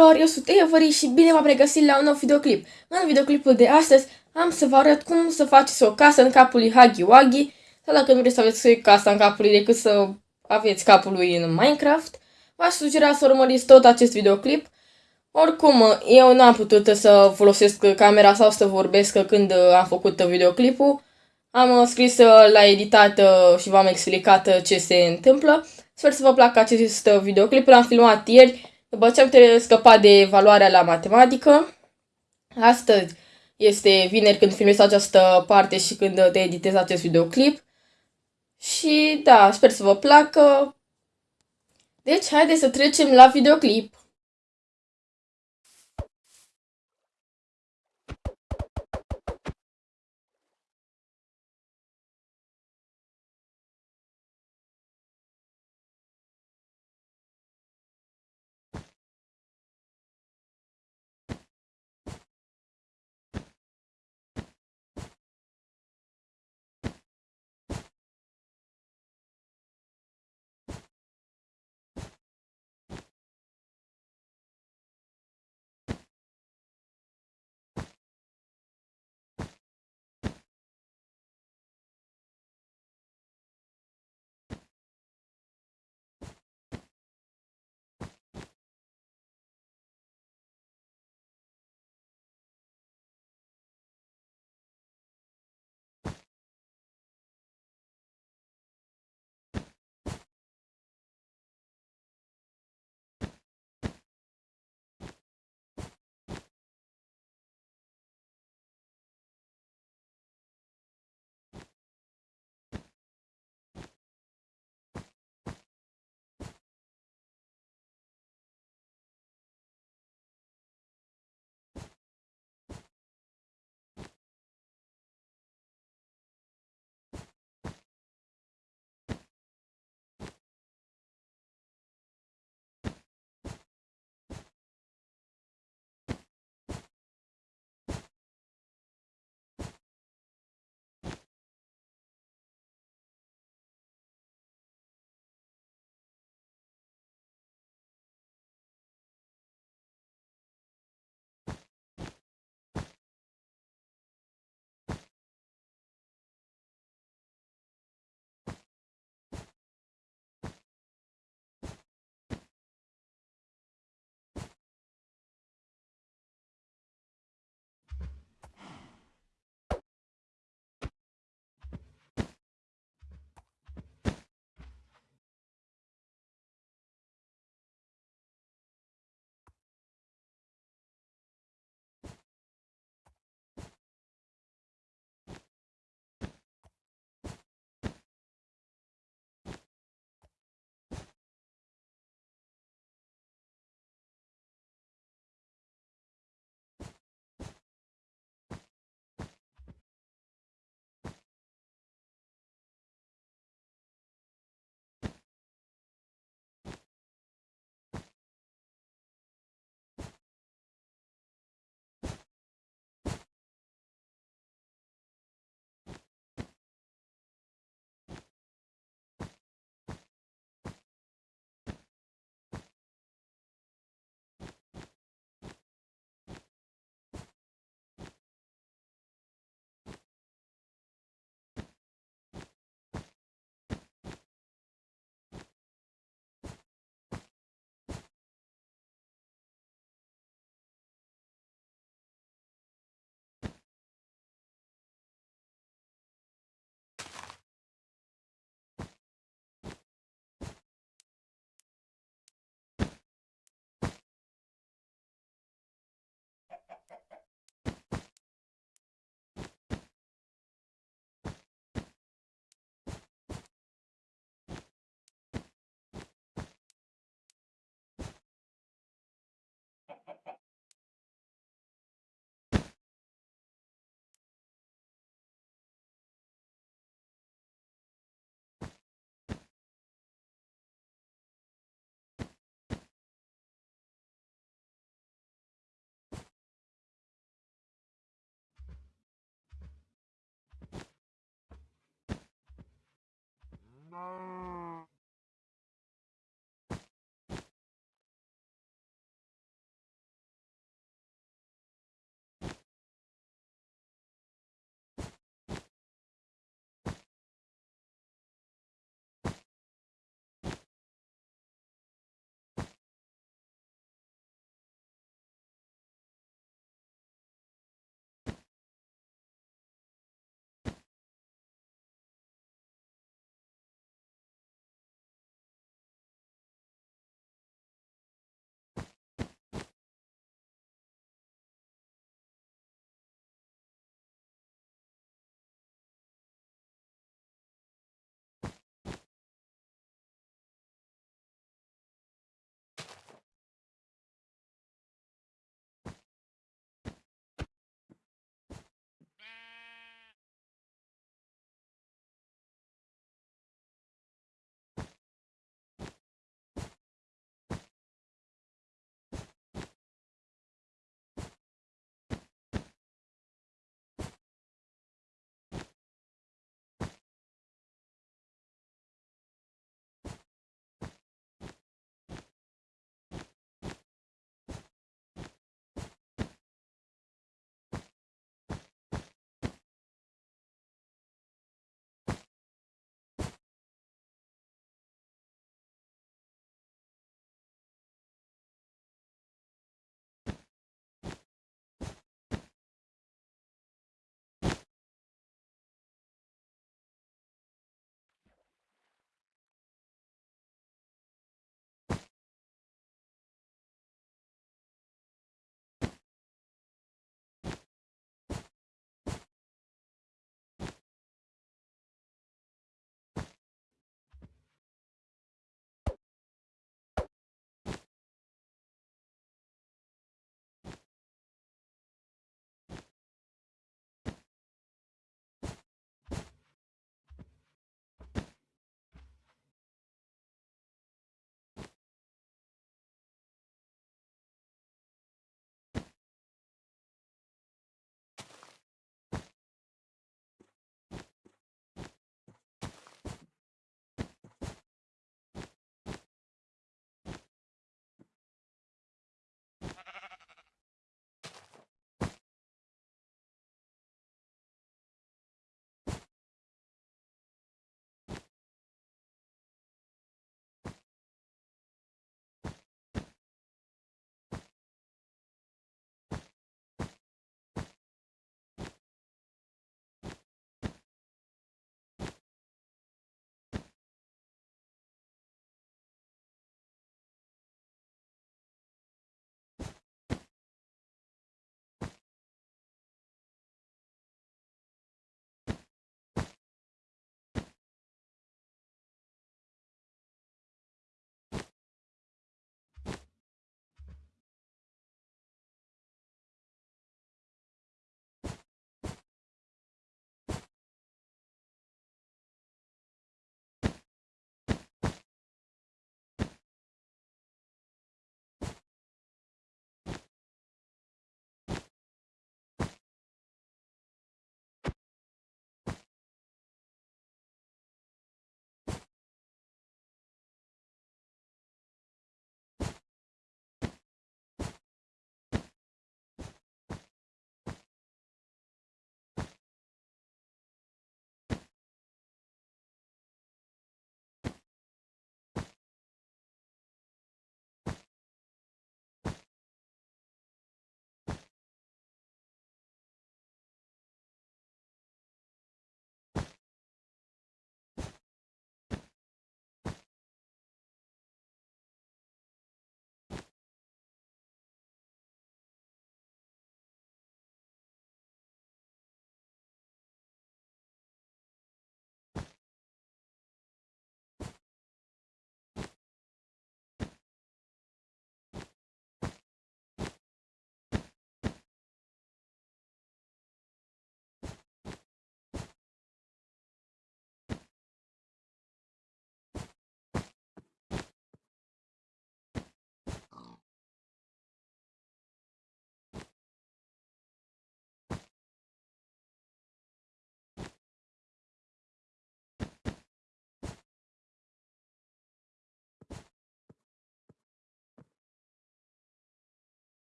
tuturor, eu sunt Avery și bine v-am regăsit la un nou videoclip. În videoclipul de astăzi am să vă arăt cum să faceți o casă în capul lui Huggy Wuggy sau dacă nu vreți să aveți casa în capul lui decât să aveți capul lui în Minecraft, v-aș sugera să urmăriți tot acest videoclip. Oricum, eu n-am putut să folosesc camera sau să vorbesc când am făcut videoclipul. Am scris la editat și v-am explicat ce se întâmplă. Sper să vă placă acest videoclip, l-am filmat ieri după ce am scăpat de evaluarea la matematică, astăzi este vineri când filmez această parte și când te editez acest videoclip. Și da, sper să vă placă. Deci, haideți să trecem la videoclip. No.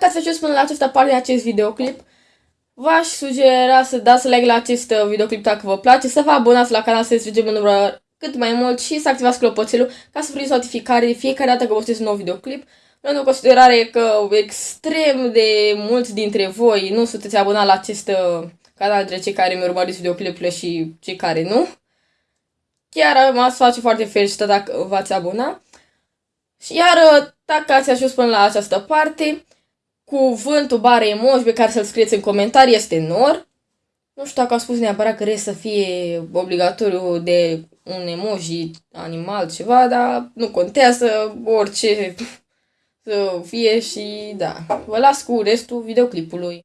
Dacă ați ajuns până la această parte din acest videoclip, v-aș sugera să dați like la acest uh, videoclip dacă vă place, să vă abonați la canal să strigem în număr cât mai mult și să activați clopoțelul ca să primiți notificare de fiecare dată că postez un nou videoclip. Luând în considerare că extrem de mulți dintre voi nu sunteți abonați la acest uh, canal între cei care mi urmăriți videoclipurile și cei care nu. Chiar m-ați face foarte fericită dacă v-ați abona. Iar uh, dacă ați ajuns până la această parte, cuvântul bare emoji pe care să-l scrieți în comentarii este nor. Nu știu dacă a spus neapărat că să fie obligatoriu de un emoji animal, ceva, dar nu contează orice să fie și da. Vă las cu restul videoclipului.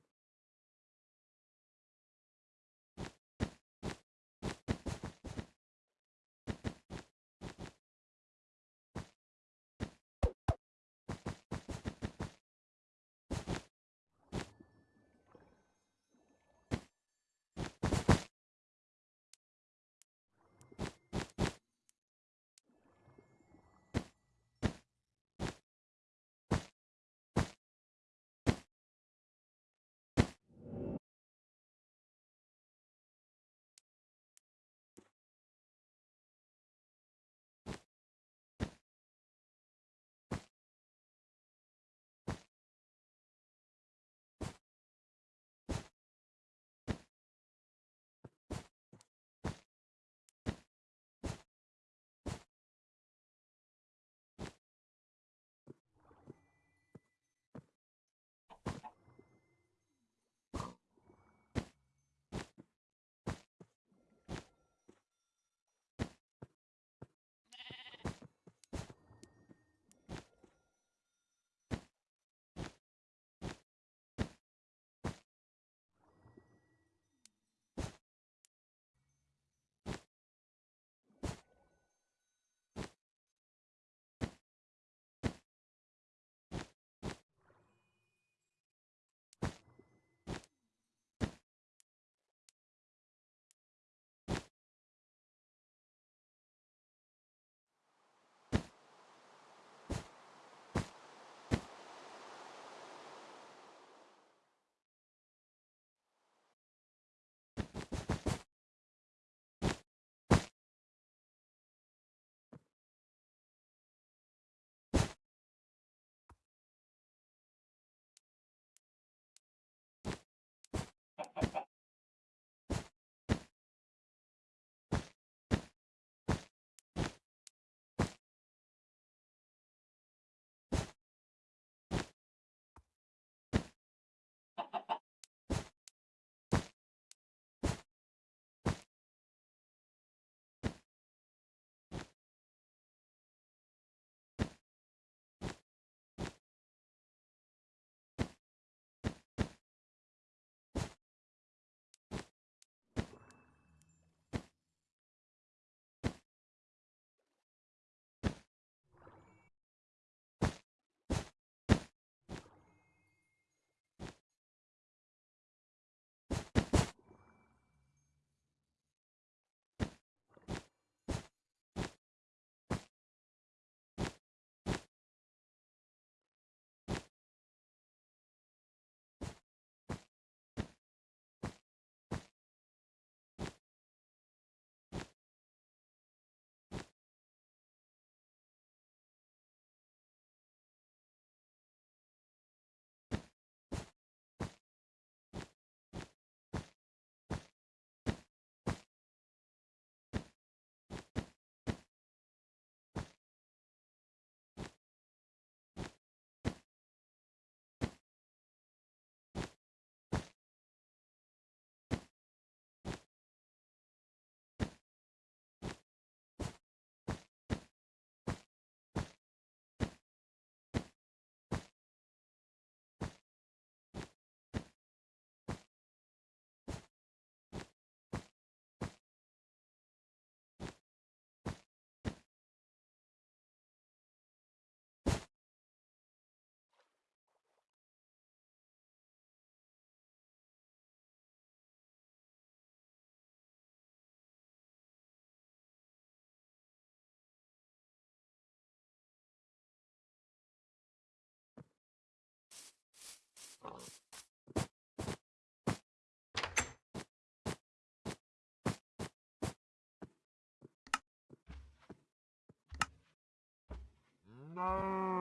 No.